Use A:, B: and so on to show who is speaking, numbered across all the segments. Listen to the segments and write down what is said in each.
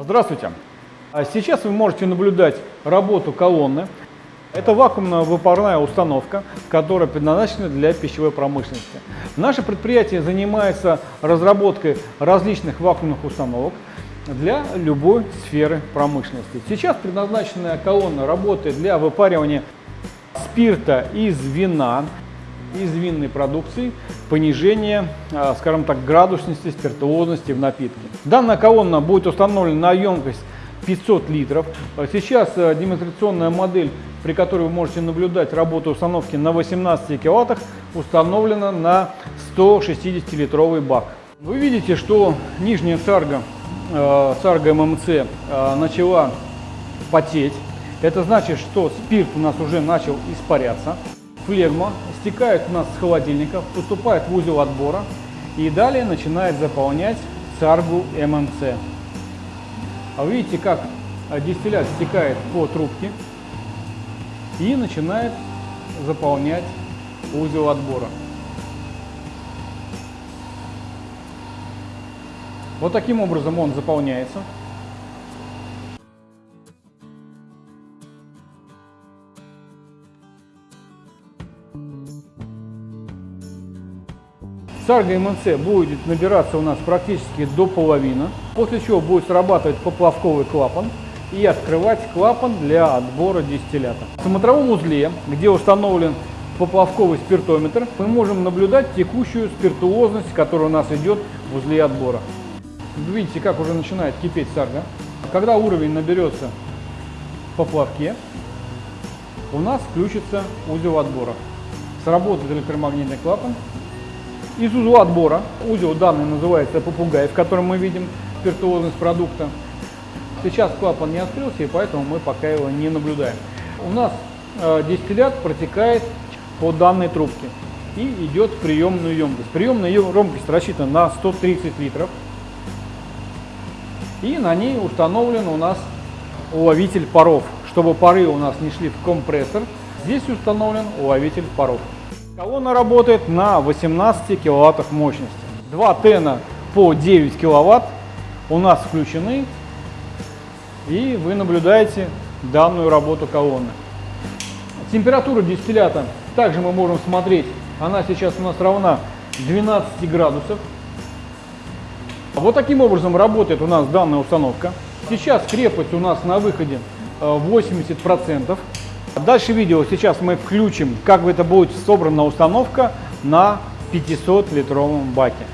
A: Здравствуйте! А Сейчас вы можете наблюдать работу колонны. Это вакуумно-выпарная установка, которая предназначена для пищевой промышленности. Наше предприятие занимается разработкой различных вакуумных установок для любой сферы промышленности. Сейчас предназначенная колонна работает для выпаривания спирта из вина, из винной продукции, понижение, а, скажем так, градусности, спиртуозности в напитке. Данная колонна будет установлена на емкость 500 литров. Сейчас а, демонстрационная модель, при которой вы можете наблюдать работу установки на 18 киловаттах, установлена на 160-литровый бак. Вы видите, что нижняя царга, э, царга ММЦ э, начала потеть. Это значит, что спирт у нас уже начал испаряться. Флегма стекает у нас с холодильника, поступает в узел отбора и далее начинает заполнять царгу ММЦ. А вы видите, как дистиллят стекает по трубке и начинает заполнять узел отбора. Вот таким образом он заполняется. Сарга МНЦ будет набираться у нас практически до половины, после чего будет срабатывать поплавковый клапан и открывать клапан для отбора дистиллята. В смотровом узле, где установлен поплавковый спиртометр, мы можем наблюдать текущую спиртуозность, которая у нас идет в узле отбора. Видите, как уже начинает кипеть сарга. Когда уровень наберется по плавке, у нас включится узел отбора. Сработает электромагнитный клапан из узла отбора, узел данный называется попугай, в котором мы видим спиртуозность продукта. Сейчас клапан не открылся, и поэтому мы пока его не наблюдаем. У нас э, дистиллят протекает по данной трубке и идет в приемную емкость. Приемная емкость рассчитана на 130 литров. И на ней установлен у нас уловитель паров. Чтобы пары у нас не шли в компрессор, здесь установлен уловитель паров. Колонна работает на 18 киловаттах мощности. Два тена по 9 киловатт у нас включены, и вы наблюдаете данную работу колонны. Температура дистиллята также мы можем смотреть, она сейчас у нас равна 12 градусов. Вот таким образом работает у нас данная установка. Сейчас крепость у нас на выходе 80%. Дальше видео сейчас мы включим, как это будет собрана установка на 500-литровом баке.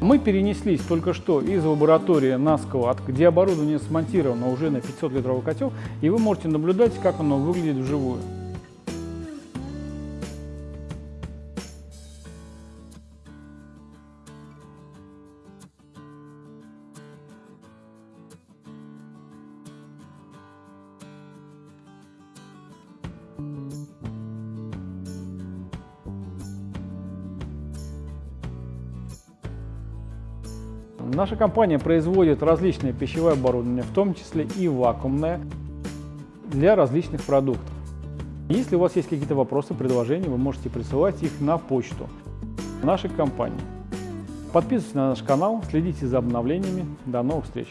A: Мы перенеслись только что из лаборатории на склад, где оборудование смонтировано уже на 500-литровый котел, и вы можете наблюдать, как оно выглядит вживую. Наша компания производит различные пищевое оборудование, в том числе и вакуумное, для различных продуктов. Если у вас есть какие-то вопросы, предложения, вы можете присылать их на почту нашей компании. Подписывайтесь на наш канал, следите за обновлениями. До новых встреч!